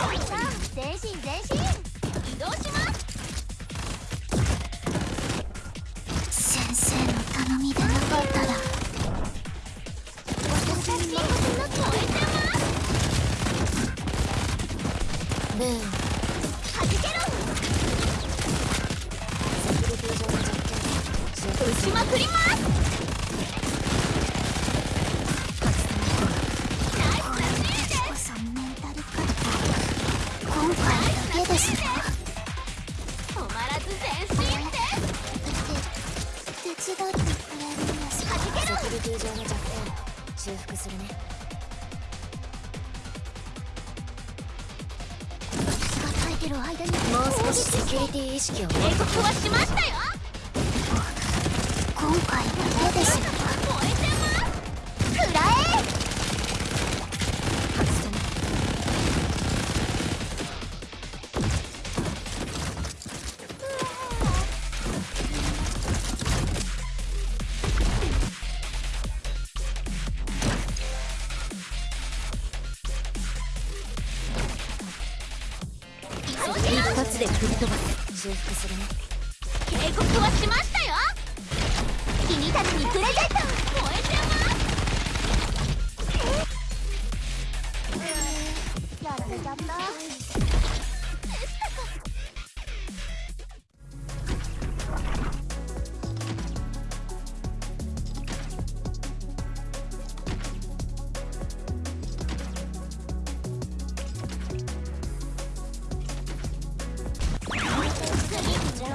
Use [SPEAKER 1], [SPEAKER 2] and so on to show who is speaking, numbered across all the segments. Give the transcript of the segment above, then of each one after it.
[SPEAKER 1] 前進前進移動します
[SPEAKER 2] 先生の頼みでなかったら
[SPEAKER 1] 私たちの超えてます
[SPEAKER 2] ルーン
[SPEAKER 1] はじけろ
[SPEAKER 2] セキュリティ上の弱点
[SPEAKER 1] 打ちまくりますです。止まらず前進です
[SPEAKER 2] 手伝ってくれるんですか
[SPEAKER 1] はじけろ
[SPEAKER 2] セキュリティ上の弱点修復するね
[SPEAKER 1] 私が耐えて。る間に
[SPEAKER 2] もう少しセキュリティ意識を
[SPEAKER 1] 警告はしましたよ
[SPEAKER 2] 今回だけですで吹っ飛ばす。修復するね。
[SPEAKER 1] 警告はしましたよ。君たちにプレゼント燃えてます。やられちゃった。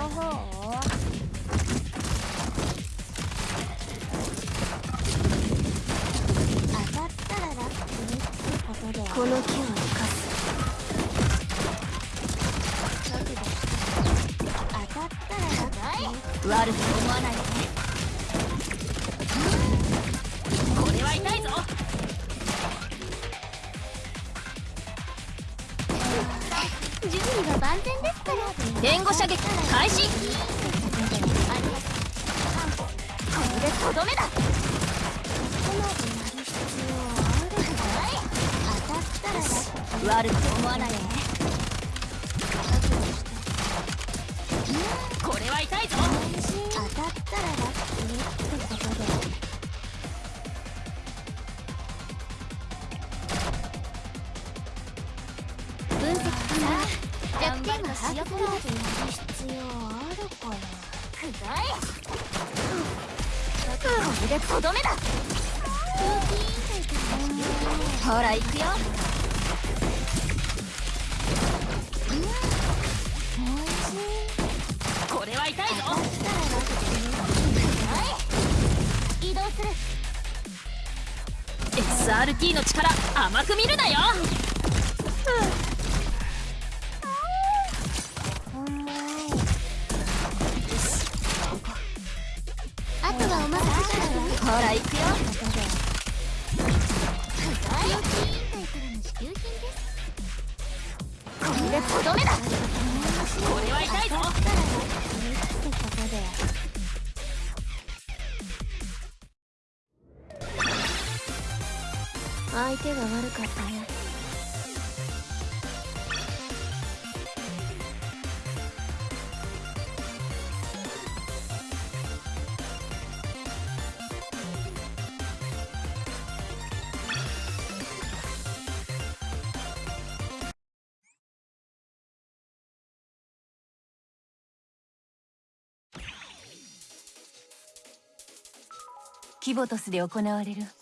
[SPEAKER 1] っちの方当たったらラッキーってことで
[SPEAKER 2] この木を生かす。
[SPEAKER 1] 当たったらラッキー。
[SPEAKER 2] 悪く思わないでね。
[SPEAKER 1] 準備が万全ですから。
[SPEAKER 2] 援護射撃開始。
[SPEAKER 1] これでとどめだ。
[SPEAKER 2] 悪く思わないでね
[SPEAKER 1] 弱点が把握する必要あるかなくらえこれでとどめだ
[SPEAKER 2] ほら行くよ
[SPEAKER 1] これは痛いぞ移動する
[SPEAKER 2] SRT の力甘く見るなよ。
[SPEAKER 1] あと
[SPEAKER 2] ほら行くよ。
[SPEAKER 1] これでとどめだこれは痛いぞ
[SPEAKER 2] 相手が悪かったねキボトスで行われる。